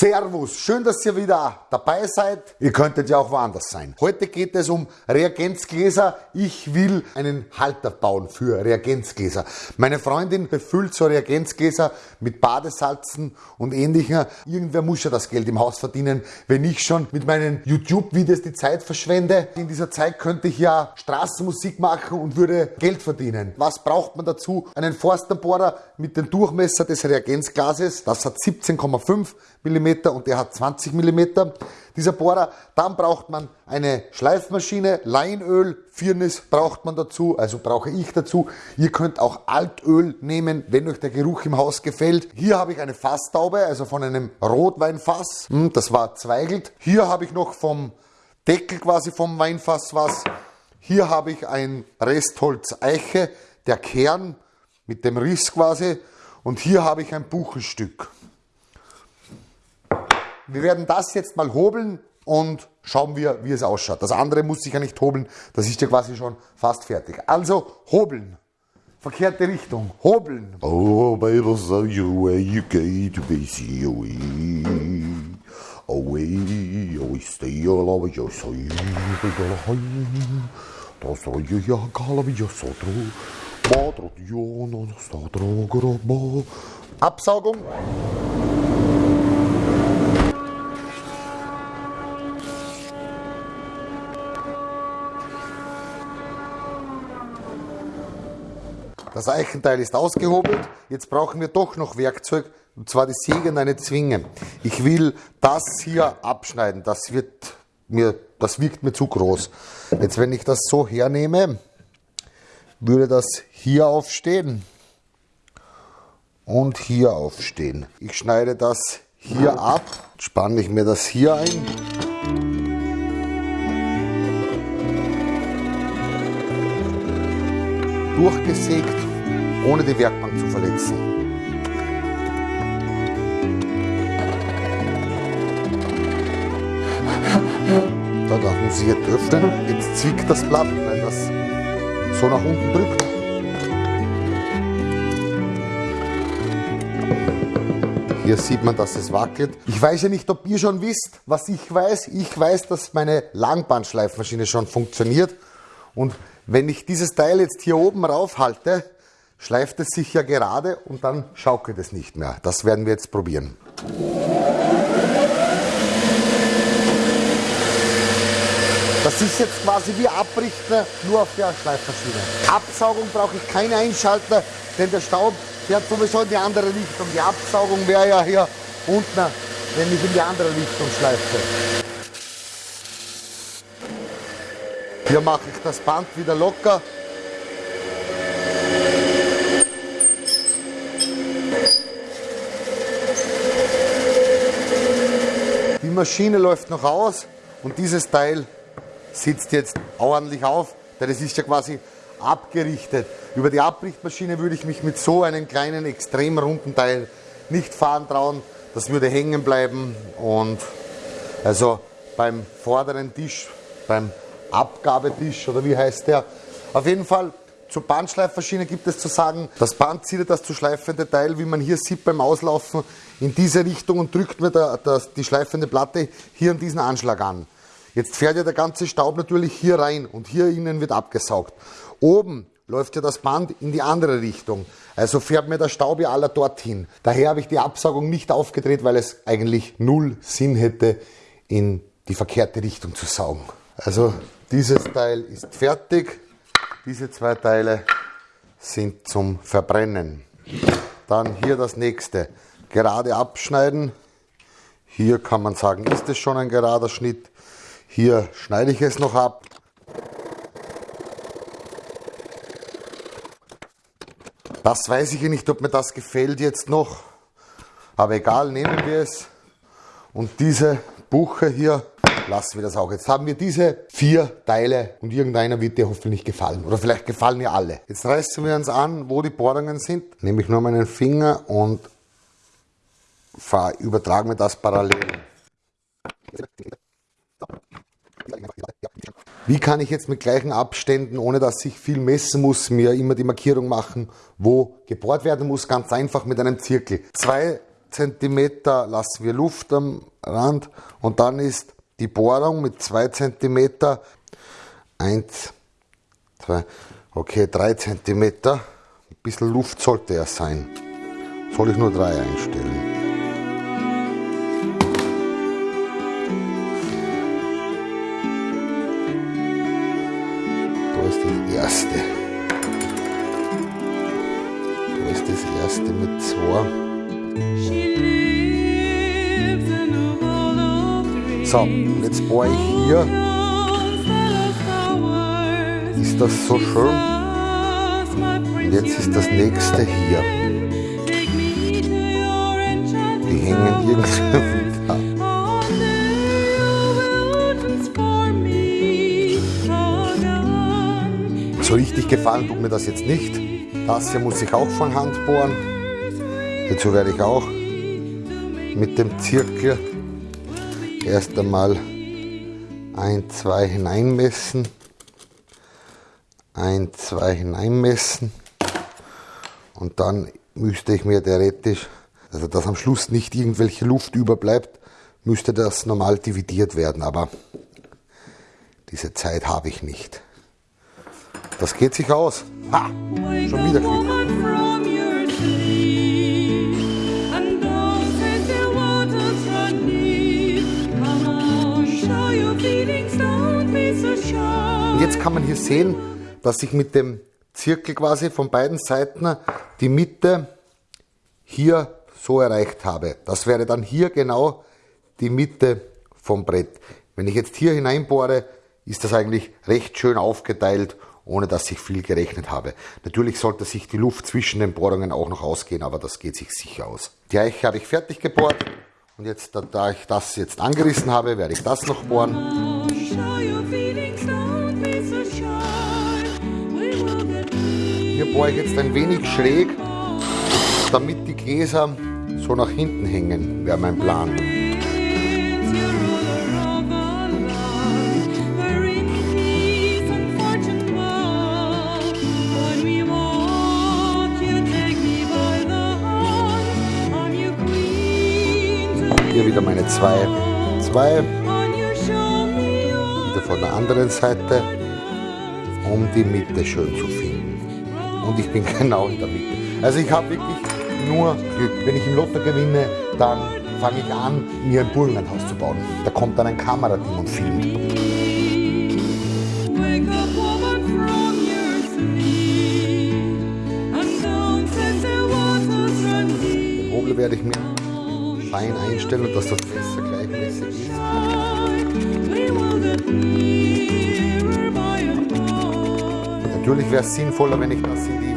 Servus, schön, dass ihr wieder dabei seid. Ihr könntet ja auch woanders sein. Heute geht es um Reagenzgläser. Ich will einen Halter bauen für Reagenzgläser. Meine Freundin befüllt so Reagenzgläser mit Badesalzen und ähnlichem. Irgendwer muss ja das Geld im Haus verdienen, wenn ich schon mit meinen YouTube-Videos die Zeit verschwende. In dieser Zeit könnte ich ja Straßenmusik machen und würde Geld verdienen. Was braucht man dazu? Einen Forsterbohrer mit dem Durchmesser des Reagenzglases. Das hat 17,5 mm und der hat 20 mm, dieser Bohrer. Dann braucht man eine Schleifmaschine, Leinöl, Firnis braucht man dazu, also brauche ich dazu. Ihr könnt auch Altöl nehmen, wenn euch der Geruch im Haus gefällt. Hier habe ich eine Fasstaube, also von einem Rotweinfass, hm, das war zweigelt. Hier habe ich noch vom Deckel quasi vom Weinfass was. Hier habe ich ein Restholz Eiche, der Kern mit dem Riss quasi. Und hier habe ich ein Buchenstück. Wir werden das jetzt mal hobeln und schauen wir, wie es ausschaut. Das andere muss ich ja nicht hobeln, das ist ja quasi schon fast fertig. Also hobeln. Verkehrte Richtung. Hobeln. Oh, baby, so you where you go to be see away. Away, away, stay alive, you so you Da soll ja galavi, you so drogo, Absaugung. Das Eichenteil ist ausgehobelt. Jetzt brauchen wir doch noch Werkzeug, und zwar die Säge und eine Zwinge. Ich will das hier abschneiden. Das wird mir, das wirkt mir zu groß. Jetzt, wenn ich das so hernehme, würde das hier aufstehen und hier aufstehen. Ich schneide das hier ab, spanne ich mir das hier ein. durchgesägt, ohne die Werkbank zu verletzen. Da man sich jetzt öffnen. Jetzt zwickt das Blatt, wenn das so nach unten drückt. Hier sieht man, dass es wackelt. Ich weiß ja nicht, ob ihr schon wisst, was ich weiß. Ich weiß, dass meine Langbandschleifmaschine schon funktioniert. Und wenn ich dieses Teil jetzt hier oben rauf halte, schleift es sich ja gerade und dann schaukelt es nicht mehr. Das werden wir jetzt probieren. Das ist jetzt quasi wie Abrichten, nur auf der Schleifmaschine. Absaugung brauche ich keine Einschalter, denn der Staub fährt sowieso in die andere Richtung. Die Absaugung wäre ja hier unten, wenn ich in die andere Richtung schleife. Hier mache ich das Band wieder locker. Maschine läuft noch aus und dieses Teil sitzt jetzt ordentlich auf, denn es ist ja quasi abgerichtet. Über die Abrichtmaschine würde ich mich mit so einem kleinen, extrem runden Teil nicht fahren trauen. Das würde hängen bleiben und also beim vorderen Tisch, beim Abgabetisch oder wie heißt der. Auf jeden Fall zur Bandschleifmaschine gibt es zu sagen, das Band zieht das zu schleifende Teil, wie man hier sieht beim Auslaufen, in diese Richtung und drückt mir der, der, die schleifende Platte hier an diesen Anschlag an. Jetzt fährt ja der ganze Staub natürlich hier rein und hier innen wird abgesaugt. Oben läuft ja das Band in die andere Richtung. Also fährt mir der Staub ja aller dorthin. Daher habe ich die Absaugung nicht aufgedreht, weil es eigentlich null Sinn hätte, in die verkehrte Richtung zu saugen. Also dieses Teil ist fertig. Diese zwei Teile sind zum Verbrennen. Dann hier das nächste. Gerade abschneiden. Hier kann man sagen, ist es schon ein gerader Schnitt. Hier schneide ich es noch ab. Das weiß ich nicht, ob mir das gefällt jetzt noch. Aber egal, nehmen wir es. Und diese Buche hier lassen wir das auch. Jetzt haben wir diese vier Teile und irgendeiner wird dir hoffentlich gefallen. Oder vielleicht gefallen mir alle. Jetzt reißen wir uns an, wo die Bohrungen sind. Nehme ich nur meinen Finger und übertragen wir das parallel. Wie kann ich jetzt mit gleichen Abständen, ohne dass ich viel messen muss, mir immer die Markierung machen, wo gebohrt werden muss? Ganz einfach mit einem Zirkel. Zwei cm lassen wir Luft am Rand und dann ist die Bohrung mit 2 cm, 1, 2, okay, 3 cm, ein bisschen Luft sollte er sein. Soll ich nur 3 einstellen? Das erste. Da ist das erste mit 2. So, und jetzt bohre ich hier. Ist das so schön? Und jetzt ist das nächste hier. Die hängen irgendwie gefallen tut mir das jetzt nicht. Das hier muss ich auch von Hand bohren. Dazu werde ich auch mit dem Zirkel erst einmal ein, zwei hineinmessen, ein, zwei hineinmessen und dann müsste ich mir theoretisch, also dass am Schluss nicht irgendwelche Luft überbleibt, müsste das normal dividiert werden, aber diese Zeit habe ich nicht. Das geht sich aus. Ha! Schon wieder Glück. Und jetzt kann man hier sehen, dass ich mit dem Zirkel quasi von beiden Seiten die Mitte hier so erreicht habe. Das wäre dann hier genau die Mitte vom Brett. Wenn ich jetzt hier hineinbohre, ist das eigentlich recht schön aufgeteilt, ohne dass ich viel gerechnet habe. Natürlich sollte sich die Luft zwischen den Bohrungen auch noch ausgehen, aber das geht sich sicher aus. Die Eiche habe ich fertig gebohrt und jetzt, da ich das jetzt angerissen habe, werde ich das noch bohren. Hier bohre ich jetzt ein wenig schräg, damit die Gläser so nach hinten hängen, wäre mein Plan. Wieder meine zwei, zwei, wieder von der anderen Seite, um die Mitte schön zu finden und ich bin genau in der Mitte. Also ich habe wirklich nur Glück. Wenn ich im Lotto gewinne, dann fange ich an, mir ein Burgenlandhaus zu bauen. Da kommt dann ein Kamerateam und filmt. Werde ich mir fein einstellen, dass das Messer gleichmäßig ist. Natürlich wäre es sinnvoller, wenn ich das in die,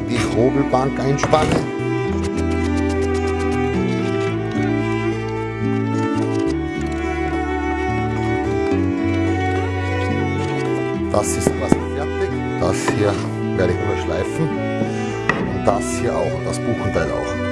in die Hobelbank einspanne. Das ist quasi fertig. Das hier werde ich nur schleifen. Und das hier auch, das Buchenteil auch.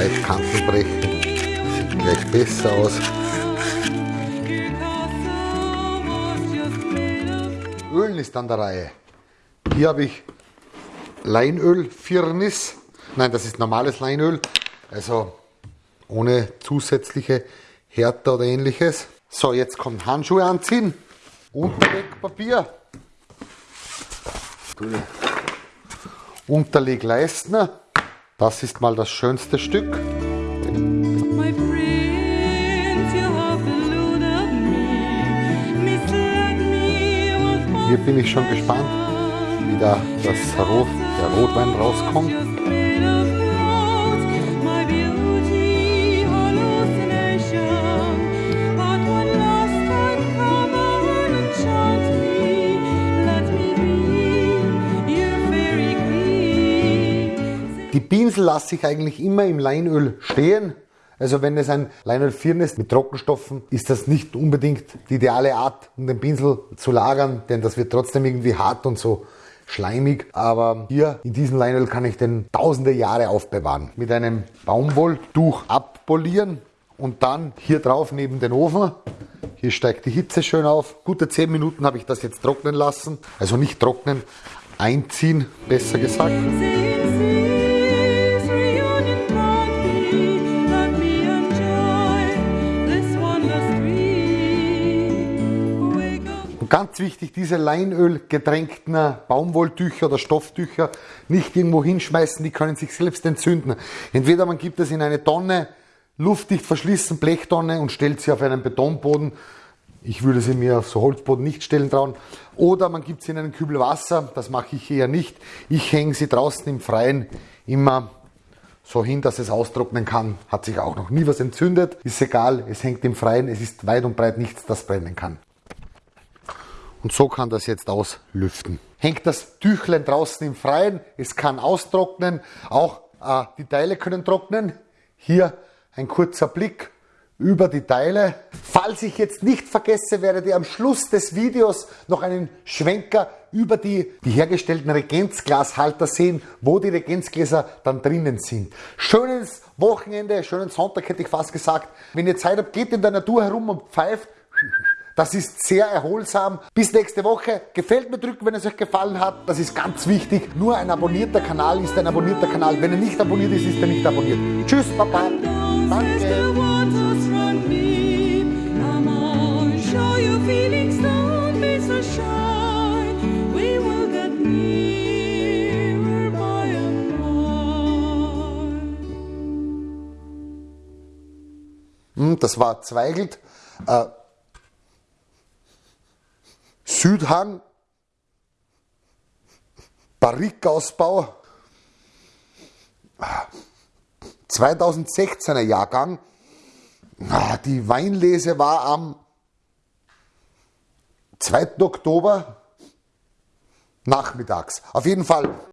Leicht Kanten brechen. Sieht gleich besser aus. Ölen ist an der Reihe. Hier habe ich Leinöl Firnis. Nein, das ist normales Leinöl. Also ohne zusätzliche Härte oder ähnliches. So, jetzt kommt Handschuhe anziehen. Unterlegpapier. Unterlegleistner. Das ist mal das schönste Stück. Hier bin ich schon gespannt, wie da das Rot, der Rotwein rauskommt. Pinsel lasse ich eigentlich immer im Leinöl stehen. Also wenn es ein Leinöl Firn ist mit Trockenstoffen, ist das nicht unbedingt die ideale Art, um den Pinsel zu lagern, denn das wird trotzdem irgendwie hart und so schleimig. Aber hier in diesem Leinöl kann ich den tausende Jahre aufbewahren. Mit einem Baumwolltuch abpolieren und dann hier drauf neben den Ofen. Hier steigt die Hitze schön auf. Gute 10 Minuten habe ich das jetzt trocknen lassen. Also nicht trocknen, einziehen, besser gesagt. Ganz wichtig, diese Leinöl getränkten Baumwolltücher oder Stofftücher nicht irgendwo hinschmeißen, die können sich selbst entzünden. Entweder man gibt es in eine Tonne, luftdicht verschlissen, Blechtonne und stellt sie auf einen Betonboden. Ich würde sie mir auf so Holzboden nicht stellen trauen. Oder man gibt sie in einen Kübel Wasser, das mache ich eher nicht. Ich hänge sie draußen im Freien immer so hin, dass es austrocknen kann. Hat sich auch noch nie was entzündet. Ist egal, es hängt im Freien, es ist weit und breit nichts, das brennen kann. Und so kann das jetzt auslüften. Hängt das Tüchlein draußen im Freien, es kann austrocknen, auch äh, die Teile können trocknen. Hier ein kurzer Blick über die Teile. Falls ich jetzt nicht vergesse, werdet ihr am Schluss des Videos noch einen Schwenker über die, die hergestellten Regenzglashalter sehen, wo die Regenzgläser dann drinnen sind. Schönes Wochenende, schönen Sonntag hätte ich fast gesagt. Wenn ihr Zeit habt, geht in der Natur herum und pfeift. Das ist sehr erholsam. Bis nächste Woche. Gefällt mir drücken, wenn es euch gefallen hat. Das ist ganz wichtig. Nur ein abonnierter Kanal ist ein abonnierter Kanal. Wenn er nicht abonniert ist, ist er nicht abonniert. Tschüss, Papa. Danke. Hm, das war Zweigelt. Äh, Südhang, Barrikausbau, 2016er Jahrgang. Die Weinlese war am 2. Oktober nachmittags. Auf jeden Fall